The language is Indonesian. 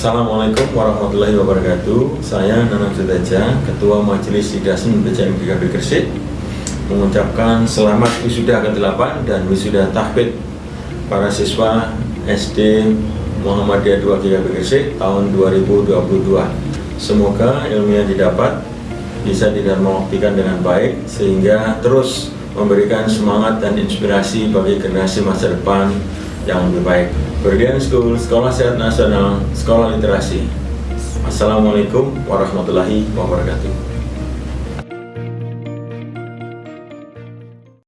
Assalamualaikum warahmatullahi wabarakatuh. Saya Nanang Suteja, Ketua Majelis Sidasen BCM GKB Gresik Mengucapkan selamat wisuda ke-8 dan wisuda tahbid Para siswa SD Muhammadiyah 2 GKB Gresik tahun 2022 Semoga ilmu yang didapat bisa didharmawaktikan dengan baik Sehingga terus memberikan semangat dan inspirasi bagi generasi masa depan yang lebih baik Berdian School, Sekolah Sehat Nasional, Sekolah Literasi. Assalamualaikum warahmatullahi wabarakatuh.